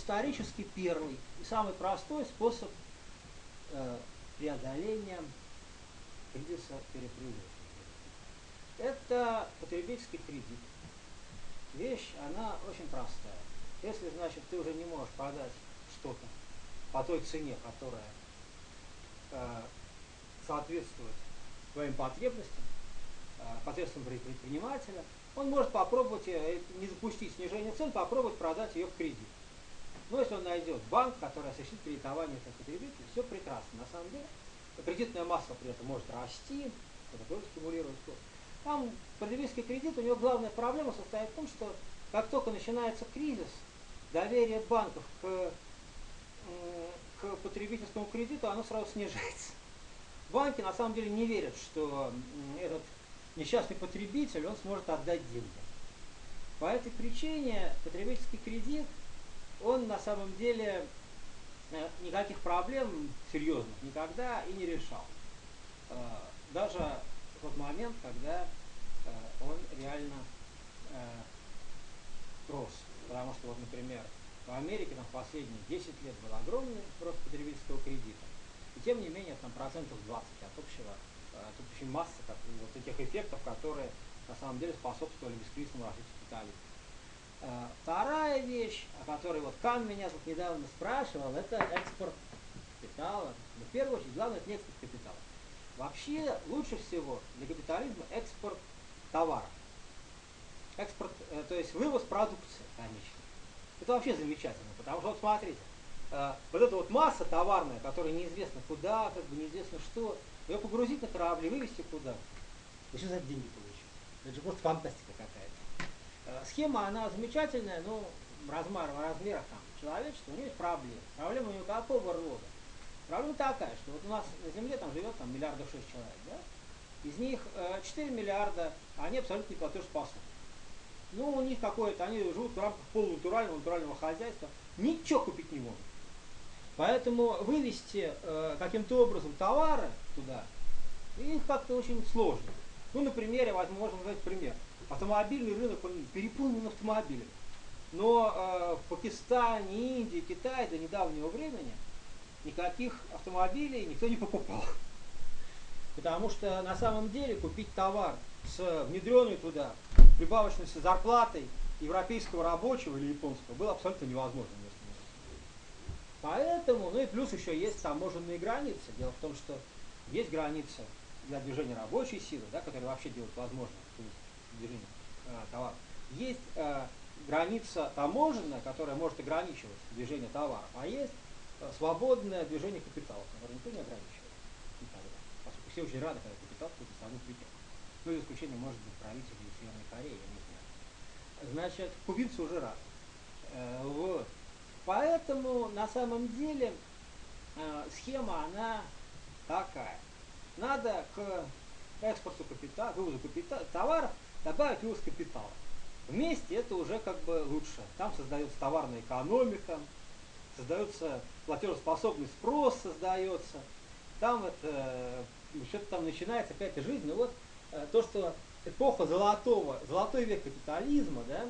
исторически первый и самый простой способ э, преодоления кризиса перепрыжения. Это потребительский кредит. Вещь, она очень простая. Если, значит, ты уже не можешь продать что-то по той цене, которая э, соответствует твоим потребностям, э, потребностям предпринимателя, он может попробовать, э, не запустить снижение цен, попробовать продать ее в кредит. Но если он найдет банк, который осуществит кредитование этого потребителя, все прекрасно. На самом деле, кредитная масса при этом может расти, это тоже стимулирует спрос. Там потребительский кредит, у него главная проблема состоит в том, что как только начинается кризис, доверие банков к, к потребительскому кредиту, оно сразу снижается. Банки на самом деле не верят, что этот несчастный потребитель, он сможет отдать деньги. По этой причине потребительский кредит, он на самом деле э, никаких проблем серьезных никогда и не решал. Э, даже в тот момент, когда э, он реально рос. Потому что, вот, например, в Америке там, последние 10 лет был огромный рост потребительского кредита. И тем не менее, там процентов 20 от общего, от общей массы как, вот этих эффектов, которые на самом деле способствовали бескризисному развитию капитализма. Э, вторая вещь, о которой вот Кан меня тут недавно спрашивал, это экспорт капитала. Но в первую очередь, главное, это не экспорт капитала. Вообще, лучше всего для капитализма экспорт товара экспорт, э, то есть вывоз продукции конечной. Это вообще замечательно, потому что вот смотрите, э, вот эта вот масса товарная, которая неизвестно куда, как бы неизвестно что, ее погрузить на корабли, вывести куда. Что за деньги получите? Это же просто фантастика какая-то. Э, схема, она замечательная, но размер, размерах там человечества, у нее есть проблемы. Проблема у нее какого рода? Проблема такая, что вот у нас на Земле там живет там миллиардов шесть человек, да? Из них 4 миллиарда, они абсолютно неплатежеспособны ну, у них какое-то, они живут в рамках полунатурального, натурального хозяйства, ничего купить не могут. Поэтому вывести э, каким-то образом товары туда, их как-то очень сложно. Ну, например, я возьму, можно сказать пример. Автомобильный рынок, он переполнен автомобилями. Но э, в Пакистане, Индии, Китае до недавнего времени никаких автомобилей никто не покупал. Потому что на самом деле купить товар с внедренной туда прибавочной зарплатой европейского рабочего или японского было абсолютно невозможно. Поэтому, ну и плюс еще есть таможенные границы. Дело в том, что есть граница для движения рабочей силы, да, которая вообще делает возможным движение э, товаров. Есть э, граница таможенная, которая может ограничивать движение товаров, а есть э, свободное движение капитала, которое никто не ограничивает. Поскольку все очень рады, когда капитал какую-то страну придет. Ну, за исключением, может быть, правителей Северной Кореи, я не знаю. Значит, кубинцы уже рады. Э, вот. Поэтому, на самом деле, схема, она такая. Надо к экспорту капитала, вывозу капитала, товаров добавить вывоз капитала. Вместе это уже как бы лучше. Там создается товарная экономика, создается платежеспособный спрос создается, там это, что-то там начинается какая-то жизнь. Ну вот Э, то, что эпоха золотого, золотой век капитализма, да,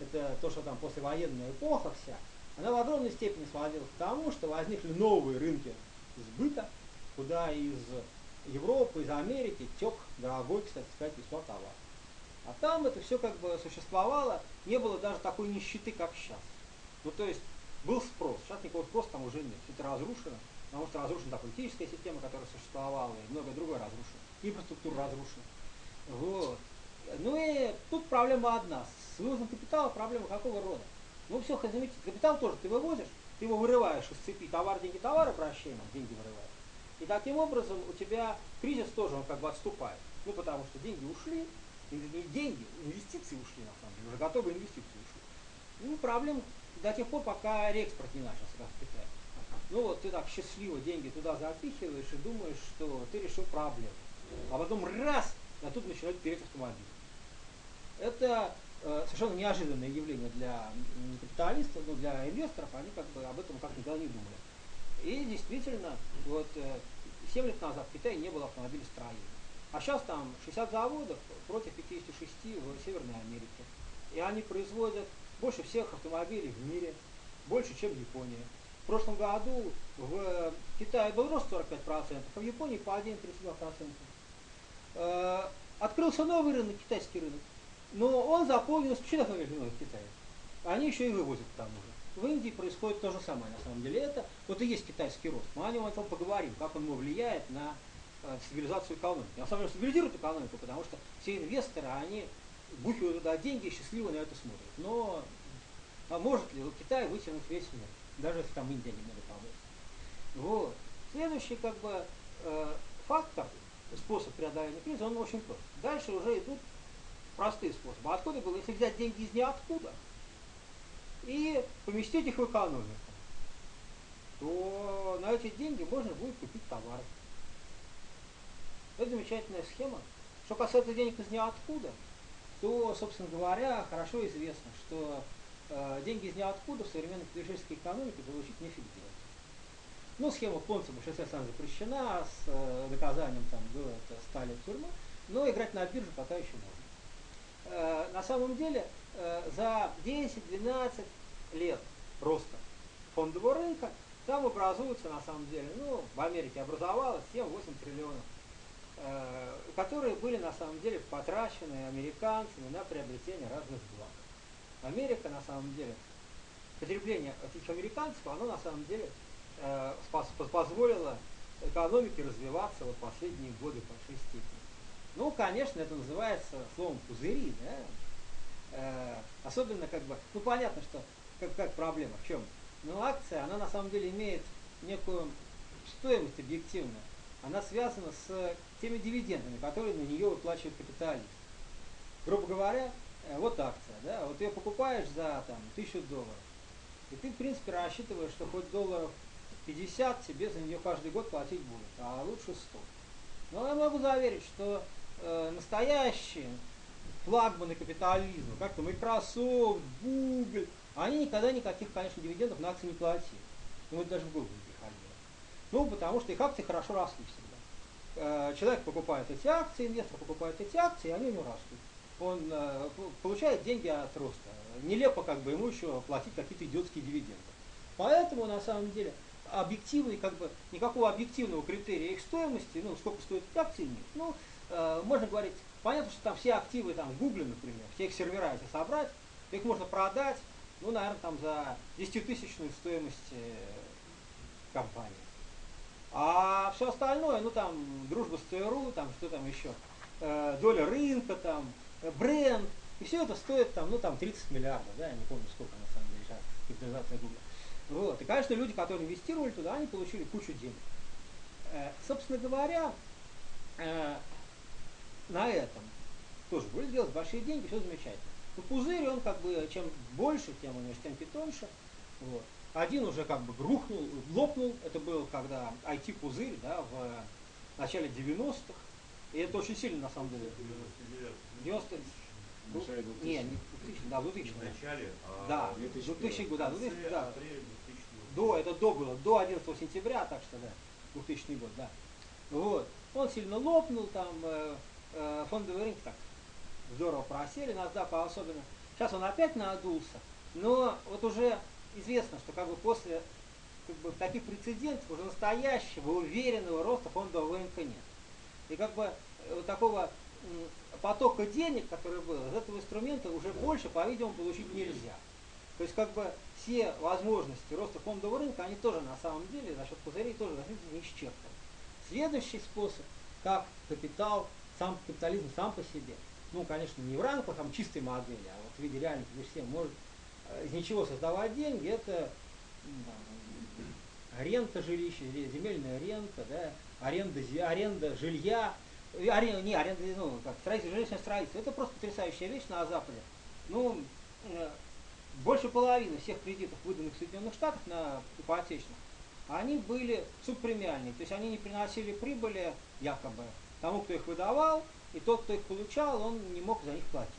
это то, что там послевоенная эпоха вся, она в огромной степени сводилась к тому, что возникли новые рынки сбыта, куда из Европы, из Америки тек дорогой, кстати сказать, весьма товар. А там это все как бы существовало, не было даже такой нищеты, как сейчас. Ну то есть был спрос, сейчас никакого спроса там уже нет, все это разрушено, потому что разрушена та политическая система, которая существовала, и многое другое разрушено, инфраструктура разрушена. Вот. Ну и тут проблема одна. С вывозом капитала проблема какого рода? Ну все, заметьте, капитал тоже ты вывозишь, ты его вырываешь из цепи товар, деньги, товар, обращение, деньги вырываешь. И таким образом у тебя кризис тоже он как бы отступает. Ну потому что деньги ушли, не деньги, инвестиции ушли на самом деле, уже готовые инвестиции ушли. Ну проблем до тех пор, пока реэкспорт не начался, как в Китае. Ну вот ты так счастливо деньги туда запихиваешь и думаешь, что ты решил проблему. А потом раз, а тут начинают переть автомобили. Это э, совершенно неожиданное явление для капиталистов, но для инвесторов, они как бы об этом как никогда не думали. И действительно, вот э, 7 лет назад в Китае не было автомобилестроения. А сейчас там 60 заводов против 56 в Северной Америке. И они производят больше всех автомобилей в мире. больше, чем Япония. В прошлом году в Китае был рост 45%, а в Японии падение 32%. Открылся новый рынок, китайский рынок. Но он почему так много в Китае? Они еще и вывозят к тому же. В Индии происходит то же самое, на самом деле. Это вот и есть китайский рост. Мы о нем, о том поговорим, как он влияет на э, стабилизацию экономики. На самом деле стабилизирует экономику, потому что все инвесторы, они бухивают туда деньги и счастливо на это смотрят. Но а может ли Китай вытянуть весь мир, даже если там Индия немного поможет. Вот. Следующий как бы э, фактор, способ преодоления кризиса, он очень прост. Дальше уже идут простые способы. Откуда было? Если взять деньги из ниоткуда и поместить их в экономику, то на эти деньги можно будет купить товары. Это замечательная схема. Что касается денег из ниоткуда, то, собственно говоря, хорошо известно, что э, деньги из ниоткуда в современной капиталистической экономике получить нефиг делать. Ну, схема Понца в большинстве стран запрещена, с э, наказанием там было это стали тюрьмы, но играть на бирже пока еще можно. Э, на самом деле, э, за 10-12 лет роста фондового рынка там образуется, на самом деле, ну, в Америке образовалось 7-8 триллионов, которые были, на самом деле, потрачены американцами на приобретение разных благ. Америка, на самом деле, потребление этих американцев, оно, на самом деле, э, позволило экономике развиваться вот последние годы по всей степени. Ну, конечно, это называется словом пузыри, да? Э, особенно как бы, ну понятно, что как, как проблема, в чем? Но ну, акция, она на самом деле имеет некую стоимость объективную. Она связана с теми дивидендами, которые на нее выплачивает капиталист. Грубо говоря, э, вот акция, да, вот ее покупаешь за там, тысячу долларов, и ты, в принципе, рассчитываешь, что хоть долларов 50 тебе за нее каждый год платить будет, а лучше 100. Но я могу заверить, что э, настоящие флагманы капитализма, как-то Microsoft, Google, они никогда никаких, конечно, дивидендов на акции не платили. Ну, это даже в Google не приходило. Ну, потому что их акции хорошо росли всегда. Э, человек покупает эти акции, инвестор покупает эти акции, и они у него растут. Он э, получает деньги от роста. Нелепо как бы ему еще платить какие-то идиотские дивиденды. Поэтому, на самом деле, объективный, как бы, никакого объективного критерия их стоимости, ну, сколько стоят эти акции, нет. Ну, э, можно говорить, понятно, что там все активы там в Гугле, например, все их сервера эти собрать, их можно продать, ну, наверное, там за 10-тысячную стоимость э, компании. А все остальное, ну там дружба с ЦРУ, там что там еще, э, доля рынка, там, э, бренд, и все это стоит там, ну там 30 миллиардов, да, я не помню сколько на самом деле сейчас капитализация Гугла. Вот. И, конечно, люди, которые инвестировали туда, они получили кучу денег. Э, собственно говоря, э, на этом тоже были делать большие деньги, все замечательно. Но пузырь, он как бы, чем больше, тем он тем питоньше. Вот. Один уже как бы рухнул, лопнул, это был когда IT-пузырь, да, в начале 90-х. И это очень сильно, на самом деле. 90 ну, не, не 2000, да, 2000. В начале, а да, 2000 год, да, 2000, да. До, это до было, до 11 сентября, так что да, 2000 год, да. Вот. Он сильно лопнул, там э, э, фондовый рынок так здорово просели, NASDAQ особенно. Сейчас он опять надулся, но вот уже известно, что как бы после как бы, таких прецедентов уже настоящего, уверенного роста фондового рынка нет. И как бы э, вот такого потока денег, который был, из этого инструмента уже больше, по-видимому, получить нельзя. То есть как бы все возможности роста фондового рынка, они тоже на самом деле за счет пузырей тоже не исчерпаны. Следующий способ, как капитал, сам капитализм сам по себе, ну, конечно, не в рамках там, чистой модели, а вот в виде реальных вещей может из ничего создавать деньги, это там, рента жилища, земельная рента, да, аренда, аренда жилья, аренда, не, аренда, ну, как, строительство, жилищное строительство. Это просто потрясающая вещь на Западе. Ну, э, больше половины всех кредитов, выданных в Соединенных Штатах на ипотечных, они были субпремиальные, то есть они не приносили прибыли якобы тому, кто их выдавал, и тот, кто их получал, он не мог за них платить.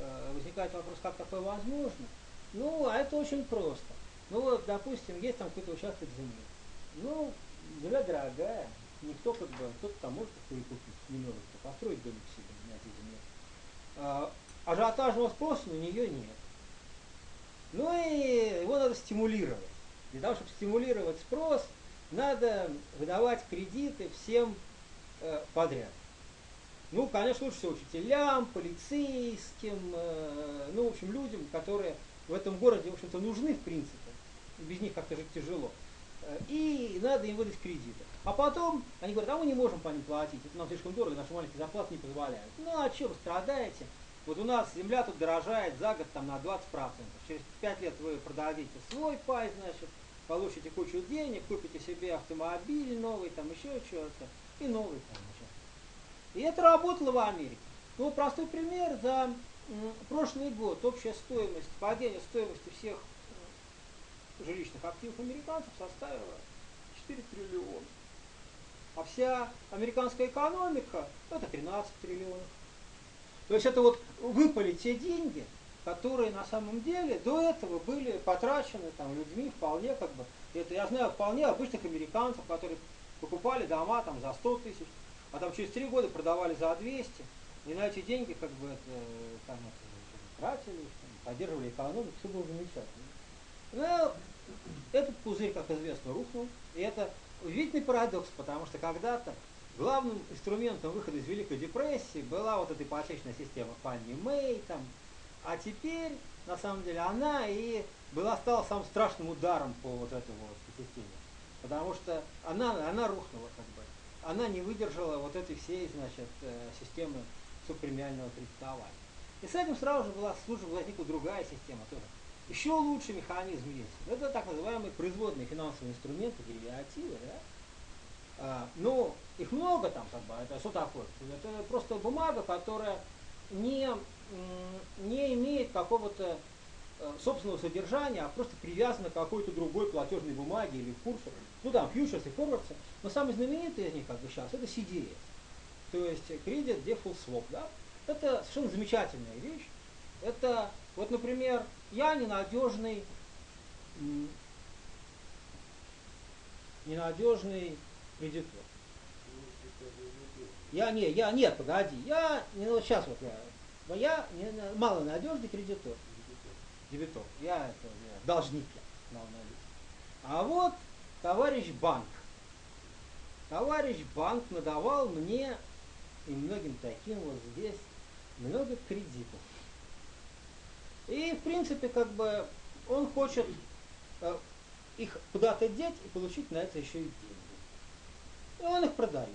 Э, возникает вопрос, как такое возможно? Ну, а это очень просто. Ну вот, допустим, есть там какой-то участок земли. Ну, земля дорогая, никто как бы, кто-то там может купить, не может построить домик себе на этой земле. А, ажиотажного спроса на нее нет. Ну и его надо стимулировать. Для того, чтобы стимулировать спрос, надо выдавать кредиты всем э, подряд. Ну, конечно, лучше всего учителям, полицейским, э, ну, в общем, людям, которые в этом городе, в общем-то, нужны, в принципе. Без них как-то жить тяжело. Э, и надо им выдать кредиты. А потом они говорят, а мы не можем по ним платить, это нам слишком дорого, наши маленькие зарплаты не позволяют. Ну, а что вы страдаете? Вот у нас земля тут дорожает за год там на 20%. Через 5 лет вы продадите свой пай, значит, получите кучу денег, купите себе автомобиль новый, там еще что-то, и новый там. И это работало в Америке. Ну, простой пример, за прошлый год общая стоимость, падение стоимости всех жилищных активов американцев составила 4 триллиона. А вся американская экономика это 13 триллионов. То есть это вот выпали те деньги, которые на самом деле до этого были потрачены там, людьми вполне как бы, это я знаю вполне обычных американцев, которые покупали дома там за 100 тысяч, а там через три года продавали за 200, и на эти деньги как бы это, там, это, тратили, там, поддерживали экономику, все было замечательно. Но этот пузырь, как известно, рухнул, и это удивительный парадокс, потому что когда-то главным инструментом выхода из Великой депрессии была вот эта ипотечная система Фанни Мэй, там, а теперь, на самом деле, она и была стала самым страшным ударом по вот этой вот системе. Потому что она, она рухнула как бы она не выдержала вот этой всей, значит, э, системы субпремиального кредитования. И с этим сразу же была, служба, возникла другая система тоже. Еще лучший механизм есть. Это так называемые производные финансовые инструменты, деривативы, да? А, ну, их много там, как бы, это что такое? Это просто бумага, которая не, не имеет какого-то Э, собственного содержания, а просто привязана к какой-то другой платежной бумаге или курсу. Ну там, фьючерсы, форвардсы. Но самый знаменитый из них, как бы сейчас, это CDS. То есть Credit Default Swap. Да? Это совершенно замечательная вещь. Это, вот, например, я ненадежный, ненадежный кредитор. Я не, я нет, погоди, я не вот сейчас вот я, я не, малонадежный кредитор дебитор. Я это я, должник я А вот товарищ банк. Товарищ банк надавал мне и многим таким вот здесь много кредитов. И в принципе как бы он хочет э, их куда-то деть и получить на это еще и деньги. И он их продает.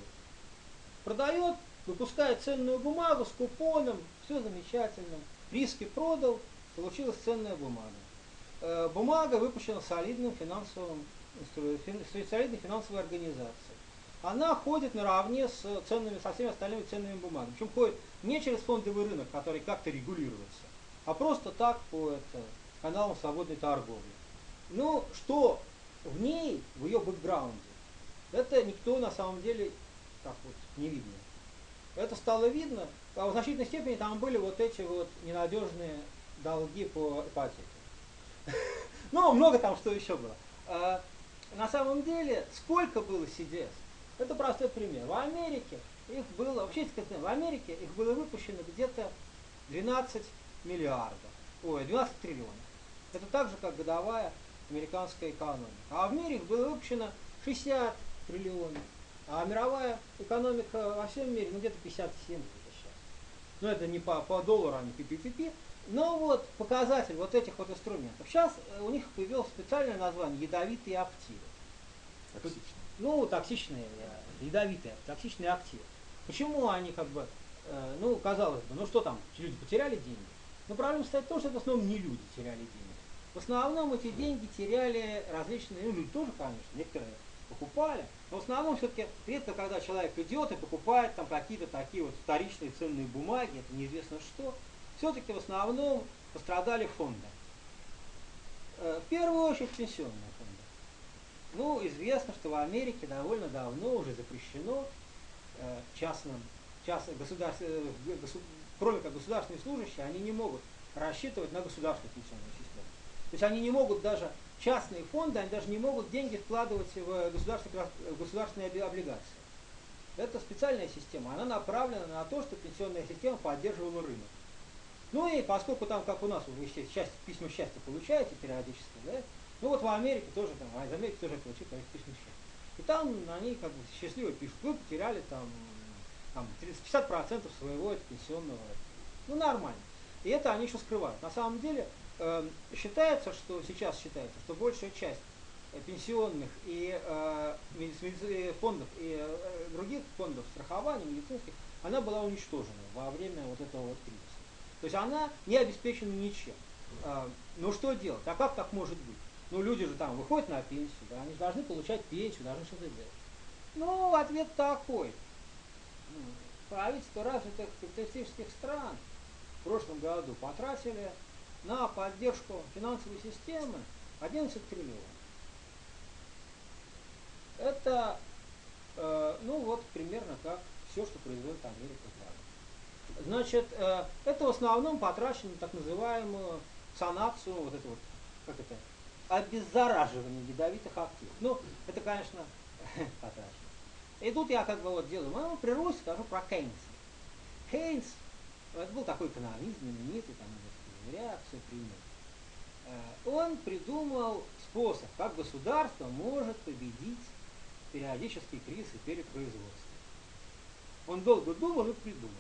Продает, выпускает ценную бумагу с купоном, все замечательно. Риски продал, получилась ценная бумага. Э, бумага выпущена солидным финансовым, солидной финансовой организацией. Она ходит наравне с, ценными, со всеми остальными ценными бумагами. Причем ходит не через фондовый рынок, который как-то регулируется, а просто так по это, каналам свободной торговли. Ну, что в ней, в ее бэкграунде, это никто на самом деле так вот не видно. Это стало видно, а в значительной степени там были вот эти вот ненадежные долги по ипотеке. Ну, много там что еще было. На самом деле, сколько было CDS? Это простой пример. В Америке их было, вообще, в Америке их было выпущено где-то 12 миллиардов, ой, 12 триллионов. Это так же, как годовая американская экономика. А в мире их было выпущено 60 триллионов. А мировая экономика во всем мире, ну где-то 57 где сейчас. Но это не по, по доллару, а не пи-пи-пи-пи. Но вот показатель вот этих вот инструментов. Сейчас э, у них появилось специальное название ядовитые активы. Токсичные. Ну, токсичные, э, ядовитые, токсичные активы. Почему они как бы, э, ну, казалось бы, ну что там, люди потеряли деньги? Но проблема стоит в том, что это в основном не люди теряли деньги. В основном эти деньги теряли различные, ну, люди тоже, конечно, некоторые покупали, но в основном все-таки редко, когда человек идет и покупает там какие-то такие вот вторичные ценные бумаги, это неизвестно что, все-таки в основном пострадали фонды. Э, в первую очередь пенсионные фонды. Ну, известно, что в Америке довольно давно уже запрещено э, частным, частным государств, э, кроме как государственные служащие, они не могут рассчитывать на государственную пенсионную систему. То есть они не могут даже, частные фонды, они даже не могут деньги вкладывать в государственные, в государственные облигации. Это специальная система, она направлена на то, чтобы пенсионная система поддерживала рынок. Ну и поскольку там, как у нас, вы счастье, письма счастья получаете периодически, да, ну вот в Америке тоже, там, а из Америки тоже получили конечно, письма счастья. И там они как бы счастливо пишут, вы потеряли там, там 50% своего пенсионного. Ну нормально. И это они еще скрывают. На самом деле э, считается, что сейчас считается, что большая часть э, пенсионных и э, фондов и э, других фондов страхования медицинских, она была уничтожена во время вот этого вот кризиса. То есть она не обеспечена ничем. Э, ну что делать? А как так может быть? Ну люди же там выходят на пенсию, да, они же должны получать пенсию, должны что-то делать. Ну, ответ такой. Правительство развитых капиталистических стран в прошлом году потратили на поддержку финансовой системы 11 триллионов. Это, э, ну вот, примерно как все, что производит Америка Значит, э, это в основном потрачено на так называемую санацию, вот это вот, как это, обеззараживание ядовитых активов. Ну, это, конечно, потрачено. И тут я как бы вот делаю, ну, при Руси скажу про Кейнса. Кейнс, это был такой экономист, знаменитый, там, реакцию принял. Э, он придумал способ, как государство может победить периодические кризисы перед производством. Он долго думал и придумал.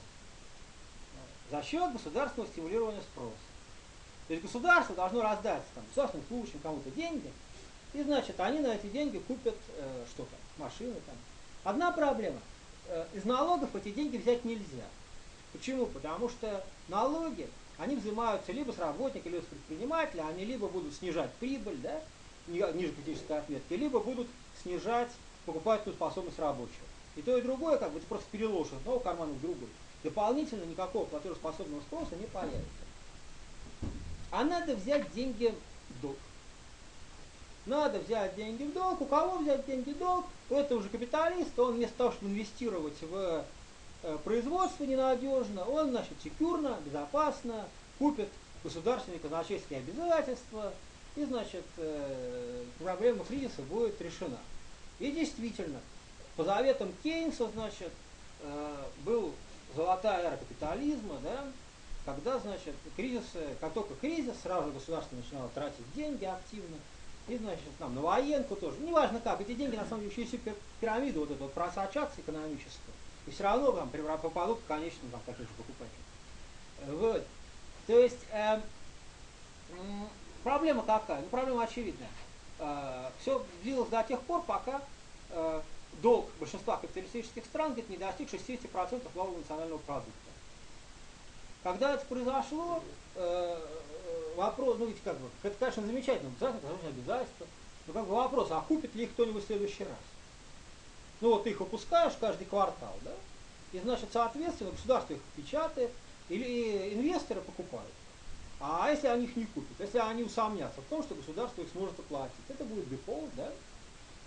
За счет государственного стимулирования спроса. То есть государство должно раздать там, государственным служащим кому-то деньги, и значит они на эти деньги купят э, что-то, машины там. Одна проблема. Э, из налогов эти деньги взять нельзя. Почему? Потому что налоги, они взимаются либо с работника, либо с предпринимателя, они либо будут снижать прибыль, да, ниже критической отметки, либо будут снижать покупательную способность рабочего. И то, и другое, как бы, ты просто переложишь одного кармана в другой. Дополнительно никакого платежеспособного спроса не появится а надо взять деньги в долг. Надо взять деньги в долг. У кого взять деньги в долг? Это уже капиталист, он вместо того, чтобы инвестировать в э, производство ненадежно, он, значит, секюрно, безопасно купит государственные казначейские обязательства, и, значит, э, проблема кризиса будет решена. И действительно, по заветам Кейнса, значит, э, был золотая эра капитализма, да, когда, значит, кризис, как только кризис, сразу государство начинало тратить деньги активно, и, значит, там, на военку тоже. Неважно как, эти деньги, на самом деле, через всю пирамиду вот эту вот просочатся экономическую, и все равно там попадут к конечным там, таких же покупателям. Вот. То есть, э, проблема какая? Ну, проблема очевидная. Э, все длилось до тех пор, пока э, долг большинства капиталистических стран где-то не достиг 60% валового национального продукта. Когда это произошло, э, э, вопрос, ну ведь как бы, это, конечно, замечательно, обязательно, обязательство, но как бы вопрос, а купит ли их кто-нибудь в следующий раз? Ну вот ты их выпускаешь каждый квартал, да? И значит, соответственно, государство их печатает, или инвесторы покупают. А если они их не купят, если они усомнятся в том, что государство их сможет оплатить, это будет дефолт, да?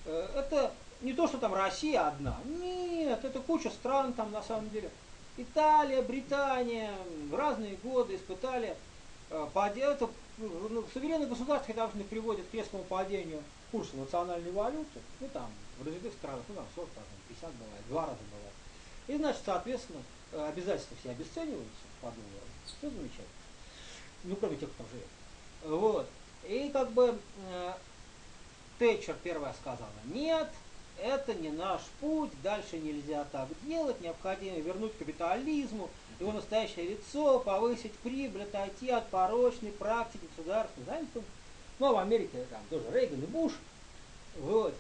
Э, это не то, что там Россия одна. Нет, это куча стран там на самом деле. Италия, Британия в разные годы испытали э, падение. Ну, суверенные государства должны приводят к резкому падению курса национальной валюты. Ну там, в развитых странах, ну там 40, там, 50 бывает, два раза бывает. И значит, соответственно, э, обязательства все обесцениваются по доллару. Все замечательно. Ну, кроме тех, кто живет. Вот. И как бы э, Тэтчер первая сказала, нет, это не наш путь, дальше нельзя так делать, необходимо вернуть капитализму его настоящее лицо, повысить прибыль, отойти от порочной практики государства. Знаете, ну, в Америке там тоже Рейган и Буш. Вот.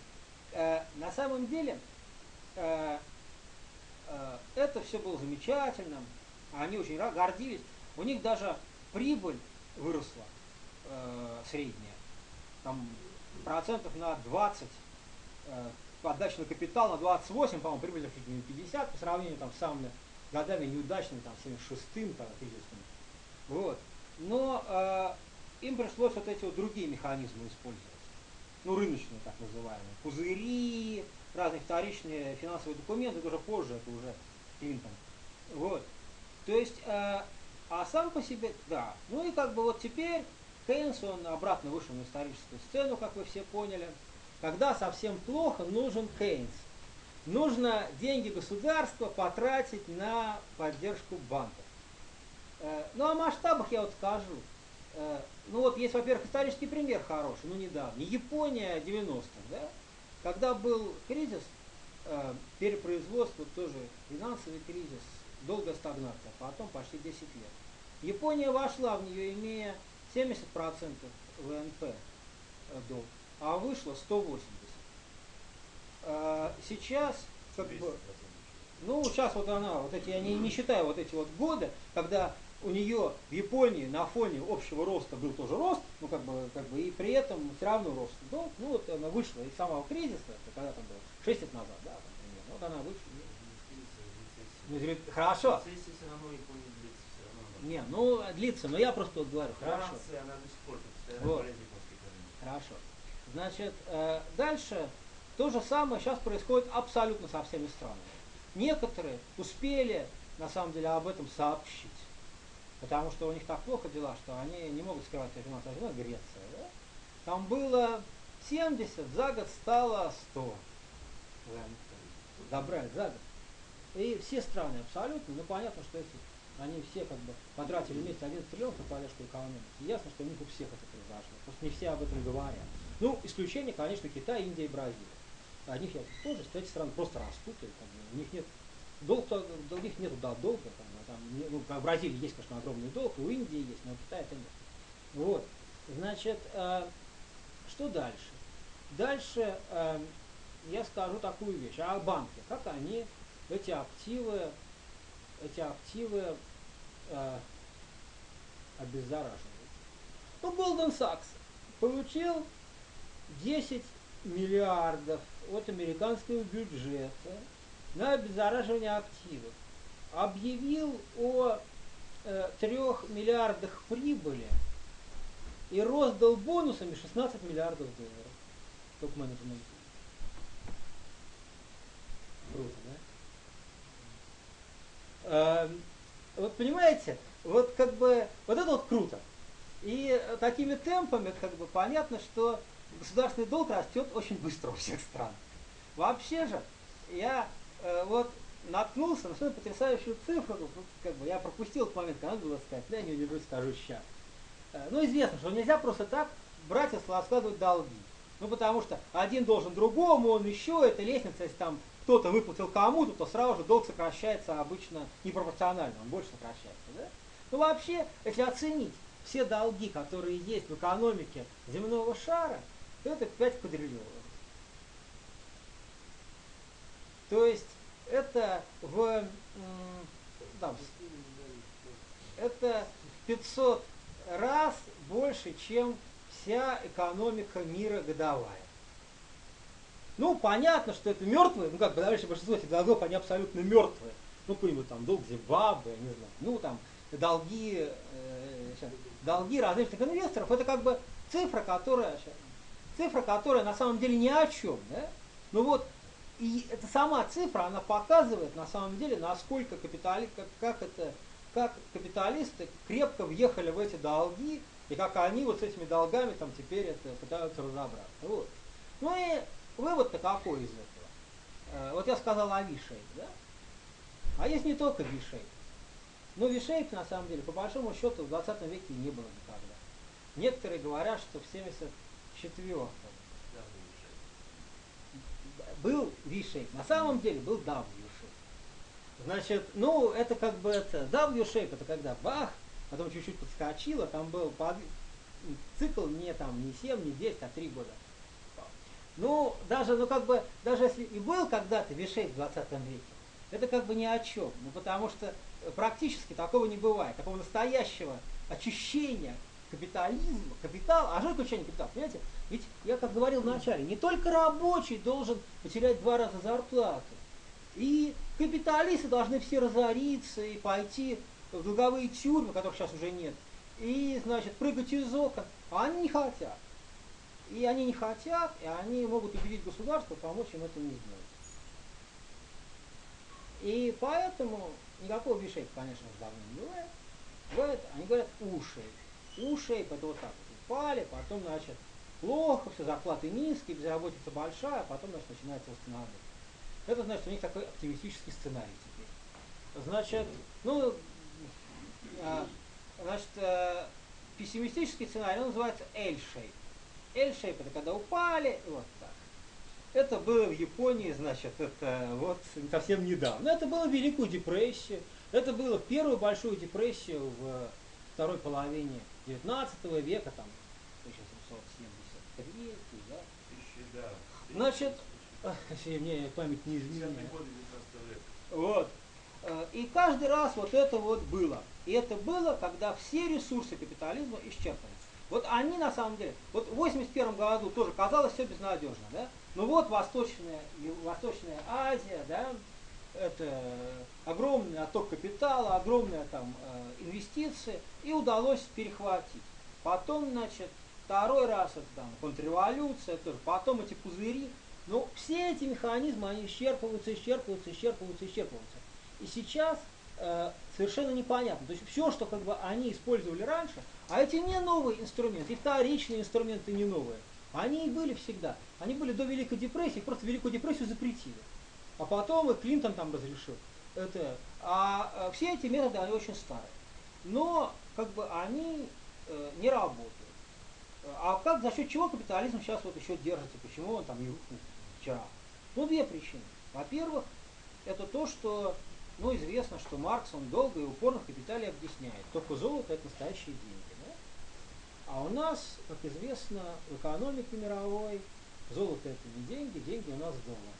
Э, на самом деле, э, э, это все было замечательно, они очень гордились. У них даже прибыль выросла э, средняя, там процентов на 20 э, отдача на капитал на 28, по-моему, прибыль чуть не 50 по сравнению там, с самыми годами неудачными, там, 76-м, там, кризисными. Вот. Но э, им пришлось вот эти вот другие механизмы использовать. Ну, рыночные, так называемые. Пузыри, разные вторичные финансовые документы, это уже позже, это уже Клинтон. Вот. То есть, э, а сам по себе, да. Ну и как бы вот теперь Кейнс, он обратно вышел на историческую сцену, как вы все поняли. Когда совсем плохо, нужен Кейнс. Нужно деньги государства потратить на поддержку банков. Э, ну, о масштабах я вот скажу. Э, ну, вот есть, во-первых, исторический пример хороший, ну, недавно. Япония 90-х, да? Когда был кризис, э, перепроизводство тоже, финансовый кризис, долгая стагнация, потом почти 10 лет. Япония вошла в нее, имея 70% ВНП долг, а вышло 180. Сейчас как бы, ну, сейчас вот она, вот эти, я не, не считаю вот эти вот годы, когда у нее в Японии на фоне общего роста был тоже рост, ну как бы, как бы и при этом все равно рост долг, ну вот она вышла из самого кризиса, это когда там было, 6 лет назад, да, там, примерно, вот она вышла. Ну, хорошо. Не, ну длится, но я просто вот говорю, хорошо. Она до сих пор вот. Хорошо. Значит, э, дальше то же самое сейчас происходит абсолютно со всеми странами. Некоторые успели, на самом деле, об этом сообщить. Потому что у них так плохо дела, что они не могут скрывать свою финансовую ну, Греция. Да? Там было 70, за год стало 100. Забрали за год. И все страны абсолютно, ну понятно, что если они все как бы потратили вместе 11 триллионов на поддержку экономики, ясно, что у них у всех это произошло. Просто не все об этом говорят. Ну, исключение, конечно, Китай, Индия и Бразилия. О них я тоже, эти страны просто растут, и как у них нет долг, у них нет да, долга, там, там, ну, в Бразилии есть, конечно, огромный долг, у Индии есть, но у Китая это нет. Вот. Значит, э, что дальше? Дальше э, я скажу такую вещь. А банки, как они эти активы, эти активы э, обеззараживают? Ну, Голден Сакс получил 10 миллиардов от американского бюджета на обеззараживание активов объявил о э, 3 миллиардах прибыли и роздал бонусами 16 миллиардов долларов топ-менеджменту. Круто, да? Э, вот понимаете, вот как бы, вот это вот круто. И такими темпами, как бы понятно, что государственный долг растет очень быстро у всех стран. Вообще же, я э, вот наткнулся на свою потрясающую цифру, как бы я пропустил этот момент, когда надо было сказать, я не удержусь, скажу сейчас. Э, ну, известно, что нельзя просто так брать и складывать долги. Ну, потому что один должен другому, он еще, это лестница, если там кто-то выплатил кому-то, то сразу же долг сокращается обычно непропорционально, он больше сокращается. Да? Ну, вообще, если оценить все долги, которые есть в экономике земного шара, это 5 квадриллионов. То есть это в там, это 500 раз больше, чем вся экономика мира годовая. Ну, понятно, что это мертвые, ну как, подавляющее большинство этих долгов, они абсолютно мертвые. Ну, какой-нибудь там долг Зимбабве, не знаю, ну там долги, э, долги различных инвесторов, это как бы цифра, которая, цифра, которая на самом деле ни о чем, да? Ну вот, и эта сама цифра, она показывает на самом деле, насколько капитали, как, как, это, как капиталисты крепко въехали в эти долги, и как они вот с этими долгами там теперь это пытаются разобраться. Вот. Ну и вывод-то какой из этого? Э, вот я сказал о V-shape, да? А есть не только V-shape. Но V-shape, на самом деле, по большому счету, в 20 веке не было никогда. Некоторые говорят, что в 74-м был V-shape. На самом деле был W-shape. Значит, ну, это как бы это, W-shape, это когда бах, потом чуть-чуть подскочило, там был под... цикл не там, не 7, не 10, а 3 года. Ну, даже, ну как бы, даже если и был когда-то V-shape в 20 веке, это как бы ни о чем. Ну, потому что практически такого не бывает. Такого настоящего очищения капитализм, капитал, а что такое учение капитала? Понимаете? Ведь я как говорил вначале, не только рабочий должен потерять два раза зарплату. И капиталисты должны все разориться и пойти в долговые тюрьмы, которых сейчас уже нет, и, значит, прыгать из окон. А они не хотят. И они не хотят, и они могут убедить государство помочь им это не сделать. И поэтому никакого бишейка, конечно, давно не бывает. Бывает, они говорят уши уши, это вот так упали, потом, значит, плохо, все зарплаты низкие, безработица большая, а потом, значит, начинается восстановление. Это, значит, у них такой оптимистический сценарий теперь. Значит, ну, Э, значит, э, пессимистический сценарий, он называется L-shape. L-shape это когда упали, вот так. Это было в Японии, значит, это вот совсем недавно. Это было в Великую депрессию, это было в первую большую депрессию в второй половине 19 века, там, 1773, да. Тысячи, да. Значит, мне память не изменяет. Вот. Э, и каждый раз вот это вот было. И это было, когда все ресурсы капитализма исчерпаны. Вот они на самом деле, вот в 81 году тоже казалось все безнадежно, да? Ну вот Восточная, Восточная Азия, да, это огромный отток капитала, огромные там э, инвестиции, и удалось перехватить. Потом, значит, второй раз это там контрреволюция, тоже, потом эти пузыри. Ну, все эти механизмы, они исчерпываются, исчерпываются, исчерпываются, исчерпываются. И сейчас э, совершенно непонятно. То есть все, что как бы они использовали раньше, а эти не новые инструменты, и вторичные инструменты не новые, они и были всегда. Они были до Великой депрессии, просто Великую депрессию запретили. А потом и Клинтон там разрешил. Это, а э, все эти методы, они очень старые. Но как бы они э, не работают. А как, за счет чего капитализм сейчас вот еще держится? Почему он там не вчера? Ну, две причины. Во-первых, это то, что, ну, известно, что Маркс, он долго и упорно в капитале объясняет. Только золото – это настоящие деньги. Да? А у нас, как известно, в экономике мировой золото – это не деньги, деньги у нас доллар.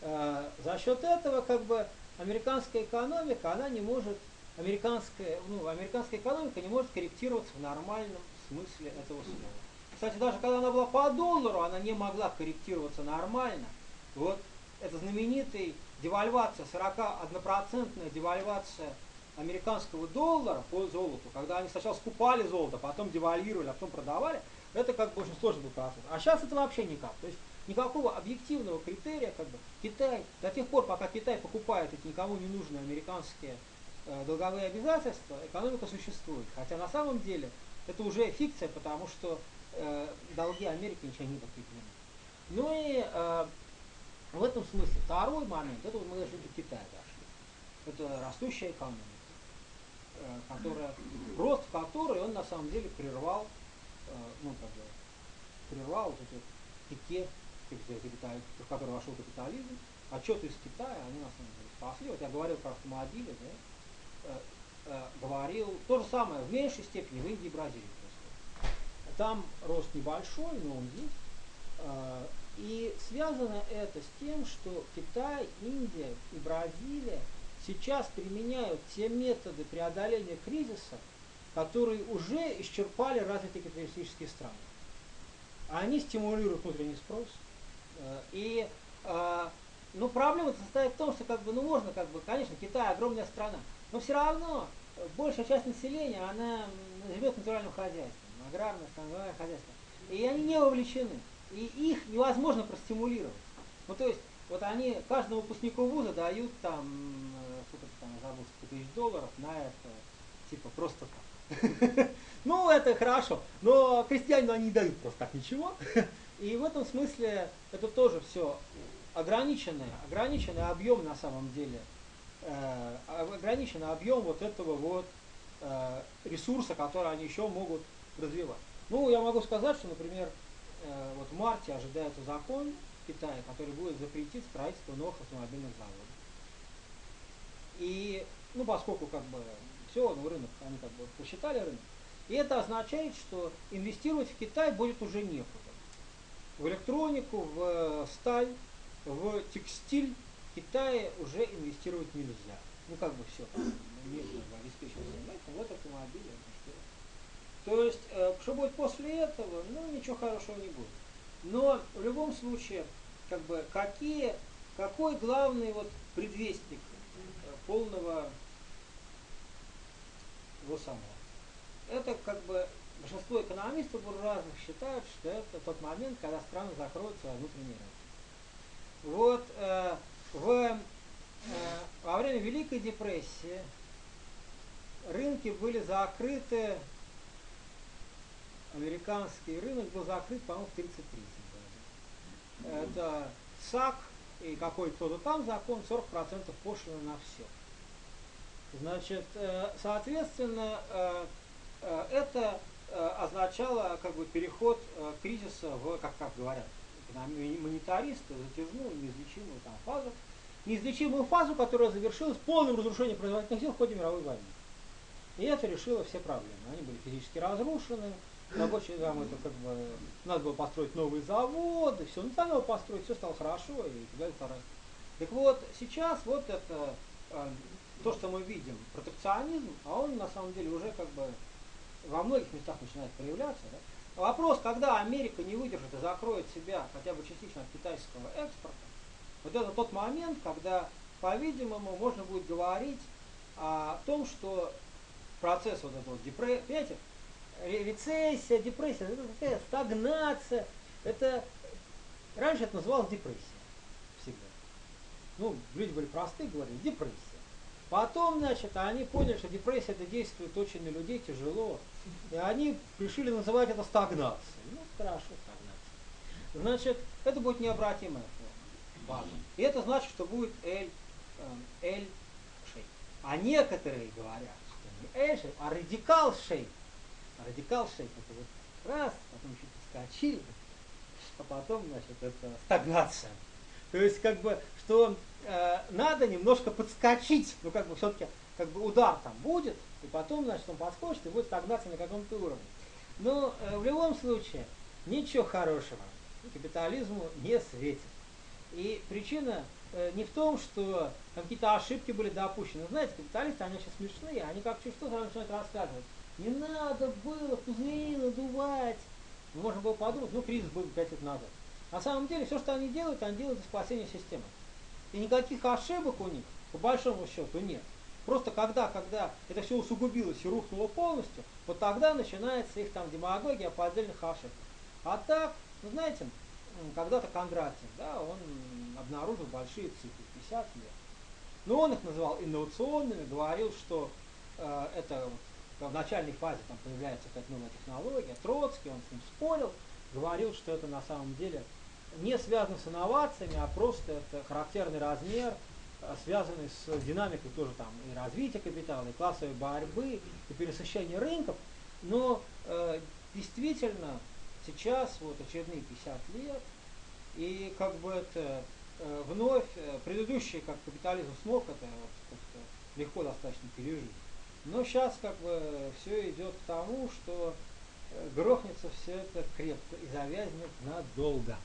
Э, за счет этого, как бы, американская экономика, она не может, американская, ну, американская экономика не может корректироваться в нормальном смысле этого слова. Кстати, даже когда она была по доллару, она не могла корректироваться нормально. Вот это знаменитая девальвация, 41% девальвация американского доллара по золоту, когда они сначала скупали золото, потом девальвировали, а потом продавали, это как бы очень сложный был процесс. А сейчас это вообще никак. То есть никакого объективного критерия, как бы Китай, до тех пор, пока Китай покупает эти никому не нужные американские э, долговые обязательства, экономика существует. Хотя на самом деле это уже фикция, потому что э, долги Америки ничего не подкреплены. Ну и э, в этом смысле второй момент, это мы даже до Китая дошли. Это растущая экономика, э, которая, рост которой он на самом деле прервал, э, ну как бы, прервал вот эти пике, в который вошел капитализм. Отчеты из Китая, они на самом деле спасли. Вот я говорил про автомобили, да, э, э, говорил то же самое в меньшей степени в Индии и Бразилии. Там рост небольшой, но он есть. Э, и связано это с тем, что Китай, Индия и Бразилия сейчас применяют те методы преодоления кризиса, которые уже исчерпали развитые капиталистические страны. Они стимулируют внутренний спрос. Э, и ну, проблема состоит в том, что как бы, ну, можно, как бы, конечно, Китай огромная страна, но все равно большая часть населения, она живет натуральным хозяйством, аграрное, становое хозяйство. И они не вовлечены. И их невозможно простимулировать. Ну, то есть, вот они каждому выпускнику вуза дают там, э, сколько там, забыл, тысяч долларов на это, типа, просто так. Ну, это хорошо, но крестьянину они не дают просто так ничего. И в этом смысле это тоже все ограниченный, ограниченный объем на самом деле э, ограниченный объем вот этого вот э, ресурса, который они еще могут развивать. Ну, я могу сказать, что, например, э, вот в марте ожидается закон в Китае, который будет запретить строительство новых автомобильных заводов. И, ну, поскольку как бы все, ну, рынок, они как бы посчитали рынок, и это означает, что инвестировать в Китай будет уже некуда. В электронику, в сталь, в текстиль Китае уже инвестировать нельзя. Ну как бы все, нужно обеспечивать поэтому вот автомобили. То есть, э, что будет после этого, ну ничего хорошего не будет. Но в любом случае, как бы, какие, какой главный вот предвестник э, полного его самого? Это как бы большинство экономистов буржуазных считают, что это тот момент, когда страны закроют свой внутренний рынок. Вот э, в, э, во время Великой депрессии рынки были закрыты, американский рынок был закрыт, по-моему, в 1933 году. Это САК и какой-то там закон, 40% пошлины на все. Значит, э, соответственно, э, э, это означало как бы переход кризиса в, как, как говорят монетаристы, затяжную, неизлечимую там, фазу, неизлечимую фазу, которая завершилась полным разрушением производительных сил в ходе мировой войны. И это решило все проблемы. Они были физически разрушены, рабочие там это как бы надо было построить новые заводы, все, ну надо было построить, все стало хорошо и так далее. Так вот, сейчас вот это то, что мы видим, протекционизм, а он на самом деле уже как бы во многих местах начинает проявляться. Да? Вопрос, когда Америка не выдержит и закроет себя хотя бы частично от китайского экспорта, вот это тот момент, когда, по-видимому, можно будет говорить о том, что процесс вот этого депрессии, рецессия, депрессия, это такая стагнация, это раньше это называлось депрессия всегда. Ну, люди были простые, говорили, депрессия. Потом, значит, они поняли, что депрессия это действует очень на людей тяжело. И они решили называть это стагнацией. Ну, хорошо, стагнация. Значит, это будет необратимая форма. И это значит, что будет L, L шей. А некоторые говорят, что не L шей, а радикал шей. А радикал шей это вот раз, потом еще подскочили, а потом, значит, это стагнация. То есть, как бы, что э, надо немножко подскочить, ну, как бы, все-таки, как бы, удар там будет, и потом, значит, он подскочит и будет стагнация на каком-то уровне. Но э, в любом случае, ничего хорошего капитализму не светит. И причина э, не в том, что какие-то ошибки были допущены. Знаете, капиталисты, они сейчас смешные, они как что сразу начинают рассказывать. Не надо было пузыри надувать. Можно было подумать, ну кризис был 5 лет назад. На самом деле, все, что они делают, они делают для спасения системы. И никаких ошибок у них, по большому счету, нет. Просто когда, когда это все усугубилось и рухнуло полностью, вот тогда начинается их там демагогия по отдельных ошибках. А так, ну знаете, когда-то Кондратьев, да, он обнаружил большие цифры, 50 лет. Но он их называл инновационными, говорил, что э, это в начальной фазе там появляется какая-то новая технология. Троцкий, он с ним спорил, говорил, что это на самом деле не связано с инновациями, а просто это характерный размер, э, связанный с динамикой тоже там и развития капитала, и классовой борьбы, и пересыщения рынков. Но э, действительно сейчас вот очередные 50 лет, и как бы это э, вновь э, предыдущий как капитализм смог это вот, легко достаточно пережить. Но сейчас как бы все идет к тому, что э, грохнется все это крепко и завязнет надолго.